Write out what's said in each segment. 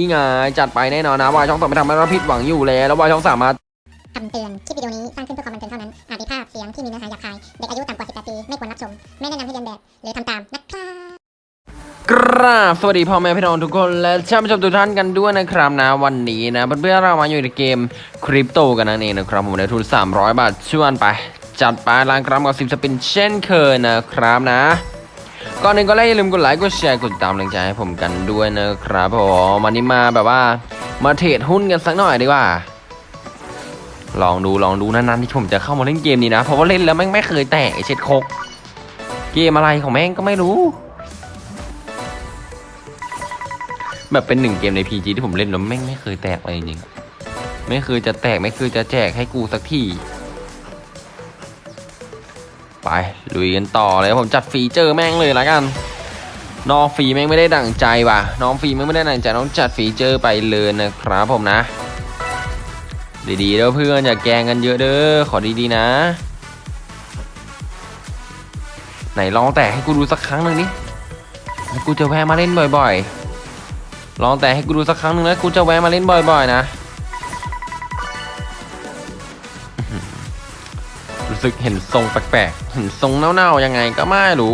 นี่ไงจัดไปแน่นอนนะวายช่องสองไม่ทำให้เราผิดหวังอยู่แล้วแล้ววายช่องสามารถคำเตือน คลิปวิดีโอนี้สร้างขึ้นเพื่อความบันเทิงเท่านั้น อาจมีภาพเสียงที่มีเนื้อหาหยาบคาย เด็กอายุต่ำกว่า 18 ปี ไม่ควรรับชม ไม่แนะนำให้เรียนแบบ หรือทำตาม นะครับกราบสวัสดีพ่อแม่พี่น้องทุกคนและท่านผู้ชมทุกท่านกันด้วยนะครับนะวันนี้นะเพื่อนๆเรามาอยู่ในเกมคริปโตกันนั่นเองนะครับผมในทุน 300 บาทชวนไป จัดไปล้างกรัมกับสิบสปินเช่นเคยนะครับนะ ก่อนหนึ่งก็อย่าลืมกดไลค์กดแชร์กดติดตามกำลังใจให้ผมกันด้วยนะครับผมวันนี้มาแบบว่ามาเทรดหุ้นกันสักหน่อยดีกว่า ลองดูลองดูนานๆที่ผมจะเข้ามาเล่นเกมนี้นะ เพราะว่าเล่นแล้วแม่งไม่เคยแตกเช็ดคก เกมอะไรของแม่งก็ไม่รู้ แบบเป็นหนึ่งเกมใน PG ที่ผมเล่นแล้วแม่งไม่เคยแตกเลยจริงๆไม่เคยจะแตกไม่เคยจะแจกให้กูสักที ไปลุยกันต่อเลยผมจัดฟีเจอร์แม่งเลยละกันน้องฟีแม่งไม่ได้ดั่งใจว่ะ น้องฟีแม่งไม่ได้ดั่งใจต้องจัดฟีเจอร์ไปเลยนะครับผมนะ ดีๆเด้อเพื่อนอย่าแกงกันเยอะเด้อขอดีๆนะ ไหนลองแตะให้กูดูสักครั้งหนึ่งดิแล้กูจะแวะมาเล่นบ่อย ๆ ลองแตะให้กูดูสักครั้งหนึ่งแล้วกูจะแวะมาเล่นบ่อย ๆ นะ สึกเห็นทรงแปลกๆ เห็นทรงเน่าๆยังไงก็ไม่รู้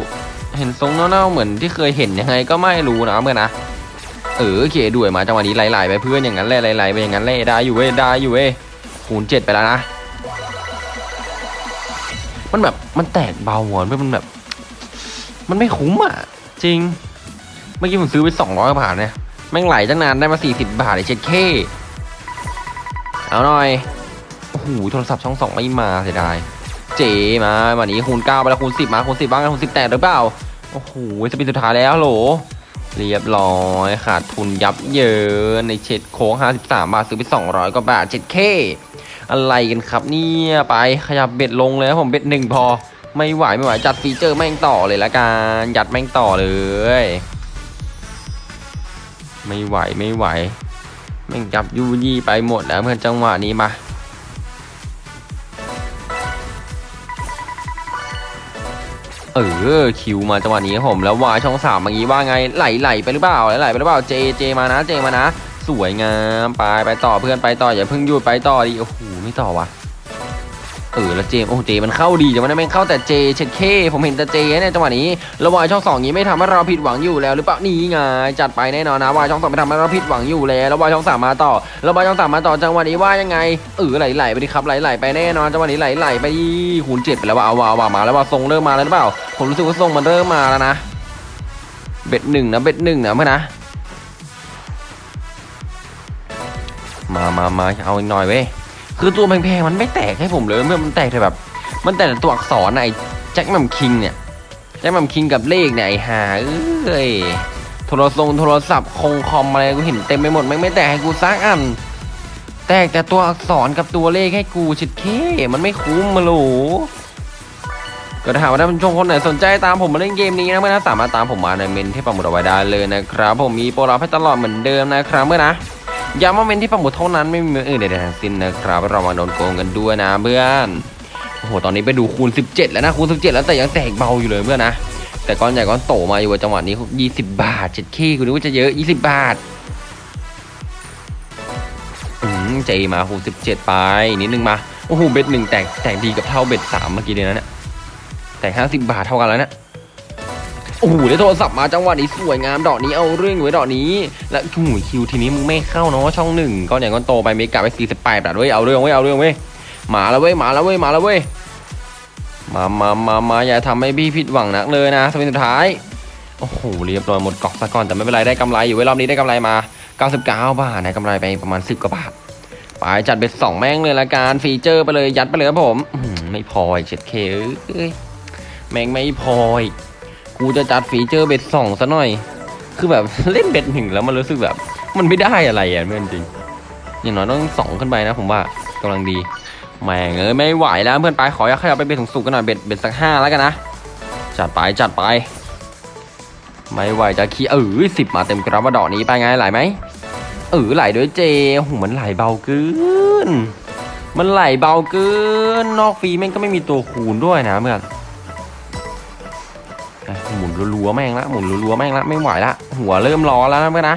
เห็นทรงเน่าๆเหมือนที่เคยเห็นยังไงก็ไม่รู้นะเพื่อนนะ เออโอเคด้วยมาจังหวะนี้ไหลๆไปเพื่อนอย่างนั้นแหละไหลๆไปอย่างนั้นแหละได้อยู่เว้ยได้อยู่เว้ยคูณเจ็ดไปแล้วนะ มันแบบมันแตกเบาหัวมันแบบ มันไม่คุ้มอะ จริง เมื่อกี้ผมซื้อไปสองร้อยบาทเนี่ยแม่งไหลตั้งนานได้มาสี่สิบบาทไอ้เช็ดเคเอาหน่อยโอ้โหโทรศัพท์ช่องสองไม่มาเสียดาย เจมาวันนี้คูณเก้าไปแล้วคูณสิบมาคูณสิบบ้างคูณสิบแตกหรือเปล่าโอ้โหจะเป็นสุดท้ายแล้วโหลเรียบร้อยขาดทุนยับเยินในเช็ดโค้ง53 บาทซื้อไป 200กว่าบาท 7K อะไรกันครับเนี่ยไปขยับเบ็ดลงเลยผมเบ็ดหนึ่งพอ ไม่ไหวไม่ไหวจัดฟีเจอร์แม่งต่อเลยละกันยัดแม่งต่อเลย ไม่ไหวไม่ไหวแม่งจับยูยี่ไปหมดแล้วเพื่อนจังหวะนี้มา เออคิวมาจังหวะนี้ครับผมแล้ววายช่องสามเมื่อกี้ว่าไงไหลไหลไปหรือเปล่าไหลไหลไปหรือเปล่าเจเจมานะเจมานะ สวยงามไปไปต่อเพื่อนไปต่ออย่าเพิ่งหยุดไปต่อดิโอ้โหไม่ต่อวะ เออแล้วเจมโอ้เจมันเข้าดีจังวะนะแม่งเข้าแต่เจเช็ดเคผมเห็นแต่เจเนี่ยจังหวะนี้แล้วายช่องสองนี้ไม่ทำให้เราผิดหวังอยู่แล้วหรือเปล่านี่ไงจัดไปแน่นอนนะวายช่องสองไม่ทำให้เราผิดหวังอยู่แล้วแล้วายช่องสามมาต่อแล้วายช่องสามมาต่อจังหวะนี้ว่ายังไงเออไหลไหลไปดิครับไหลไหลไปแน่นอนจังหวะนี้ไหลไหลไปคูณเจ็ดไปแล้วว่าเอาว่าเอาว่ามาแล้วว่าทรงเริ่มมาแล้วหรือเปล่า ผมรู้สึกว่าทรงมันเริ่มมาแล้วนะเบ็ดหนึ่งนะเบ็ดหนึ่งนะเพื่อนนะมามามาเอาอีกหน่อยเว้ย คือตัวแพงๆมันไม่แตกให้ผมเลยเมื่อมันแตกแต่แบบ มันแตกแต่ตัวอักษรน่ะไอ้แจ็คแมมคิงเนี่ยแจ็คแมมคิงกับเลขเนี่ยไอ้ห่าเอ้ยโทรศัพท์โทรศัพท์คงคอมอะไรกูเห็นเต็มไปหมดไม่ไม่แตกให้กูซักอัน แตกแต่ตัวอักษรกับตัวเลขให้กูชิดเคมันไม่คุ้มมาหลก็ถ้าหากว่าท่านผู้ชมคนไหนสนใจตามผมมาเล่นเกมนี้นะเมื่อนะสามารถตามผมมาในเมนที่ปักหมุดเอาไว้ได้เลยนะครับ ผมมีโปรลับให้ตลอดเหมือนเดิมนะครับเมื่อนะ ย้ำว่าเมนที่ปักหมุดเท่านั้นไม่มีเมนอื่นใดๆทั้งสิ้นนะครับเรามาโดนโกงกันด้วยนะเพื่อนโอ้โหตอนนี้ไปดูคูณ 17 แล้วนะคูณ 17 แล้วแต่ยังแตกเบาอยู่เลยเพื่อนนะ แต่ก้อนใหญ่ก้อนโตมาอยู่จังหวะนี้ 20 บาท7เคคุณนึกว่าจะเยอะ 20 บาทอืมเจมาคูณ 17 ไปนิดนึงมาโอ้โหเบ็ดหนึ่งแตกแตกดีกับเท่าเบ็ดสามเมื่อกี้เลยนะเนี่ยแต่ห้าสิบบาทเท่ากันแล้วเนะโอ้โหได้โทรศัพท์มาจังหวะนี้สวยงามดอกนี้เอาเรื่องไว้ดอกนี้ และโอ้โหคิวทีนี้มึงไม่เข้าเนาะช่องหนึ่งก้อนใหญ่ก้อนโตไปเมกะไปสี่สิบแปดบาทเว้ยเอาเรื่องเว้ยเอาเรื่องเว้ยมาแล้วเว้ยมาแล้วเว้ยมาแล้วเว้ยมามามามาอย่าทำให้พี่ผิดหวังนักเลยนะ spin สุดท้ายโอ้โหเรียบร้อยหมดกอกซะก่อนแต่ไม่เป็นไรได้กำไรอยู่เว้ยรอบนี้ได้กำไรมา99บาทนะกำไรไปประมาณ 10กว่าบาทไปจัด bet สองแม่งเลยละกัน feature ไปเลยยัดไปเลยครับผมไม่พอเจ็ดเคเอ้ยแม่งไม่พออีก กูจะจัด feature bet สองซะหน่อย คือแบบเล่น bet หนึ่งแล้วมันรู้สึกแบบ มันไม่ได้อะไรอะเพื่อนจริง อย่างน้อยต้องสองขึ้นไปนะผมว่ากำลังดีแม่งเอ้ยไม่ไหวแล้วเพื่อนไปขออยากขยับไปเบ็ดสูงๆกันหน่อยเบ็ดเบ็ดสักห้าแล้วกันนะจัดไปจัดไป ไม่ไหวจะขี้เออสิบมาเต็มกระบะดอกนี้ไปไงไหลไหมเออไหลด้วยเจโอ้โหมันไหลเบาเกินมันไหลเบาเกินนอกฟีแม่งก็ไม่มีตัวคูณด้วยนะเพื่อน หมุนรัวๆแม่งละหมุนรัวๆแม่งละไม่ไหวละหัวเริ่มร้อนแล้วนะเพื่อนนะ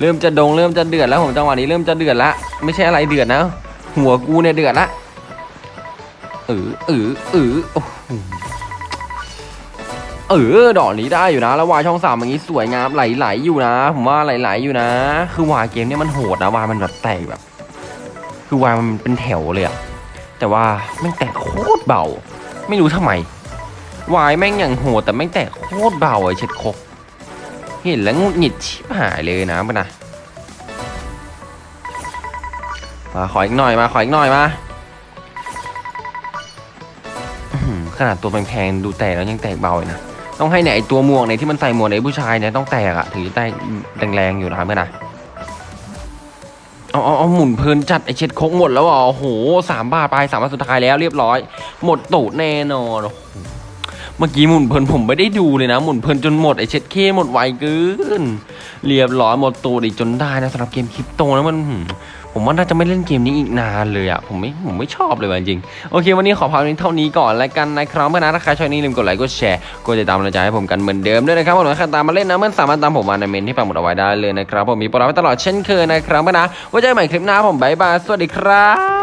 เริ่มจะดงเริ่มจะเดือดแล้วผมจังหวะนี้เริ่มจะเดือดละไม่ใช่อะไรเดือดนะ หัวกูเนี่ยเดือดละเออเออเออโอ้โหเออดอกนี้ได้อยู่นะ แล้ววายช่องสามอย่างนี้สวยงามไหลๆอยู่นะ ผมว่าไหลๆอยู่นะ คือวายเกมเนี่ยมันโหดนะวายมันแบบแตกแบบ คือวายมันเป็นแถวเลยอะแต่ว่าแม่งแตกโคตรเบา ไม่รู้ทำไม วายแม่งอย่างโหดแต่แม่งแตกโคตรเบาไอ้เช็ดคกเห็นแล้วงุดหงิดชิบหายเลยนะมันนะมาขออีกหน่อยมาขออีกหน่อยมาขนาดตัวแพงๆดูแตกแล้วยังแตกเบาเลยนะต้องให้เนี่ยไอตัวหมวกเนี่ยที่มันใส่หมวกในผู้ชายเนี่ยต้องแตกอะถึงจะแตกแรงๆอยู่นะเพื่อนนะเอาเอาเอาหมุนเพลินจัดไอเช็ดครกหมดแล้วอะโอ้โหสามบาทไปสามบาทสุดท้ายแล้วเรียบร้อย หมดตูดแน่นอนโอ้โห เมื่อกี้หมุนเพลินผมไม่ได้ดูเลยนะ หมุนเพลินจนหมดไอเช็ดเคหมดไวเกินเรียบร้อยหมดตูดอีกจนได้นะสำหรับเกมคริปโตนะมันผมว่าน่าจะไม่เล่นเกมนี้อีกนานเลยอะผมไม่ผมไม่ชอบเลยจริงๆโอเค วันนี้ขอพาเท่านี้ก่อนแล้วกันนะครับเพื่อนนะถ้าใครชอบอย่าลืมกดไลค์กดแชร์กดติดตามกำลังใจให้ผมกันเหมือนเดิมด้วยนะครับผมถ้าใครตามมาเล่นนะเพื่อนสามารถตามผมมาในเมนต์ที่ปักหมุดเอาไว้ได้เลยนะครับผมมีโปรไว้ตลอดเช่นเคยนะครับเพื่อนนะไว้เจอกันใหม่คลิปหน้าผม bye bye สวัสดีครับ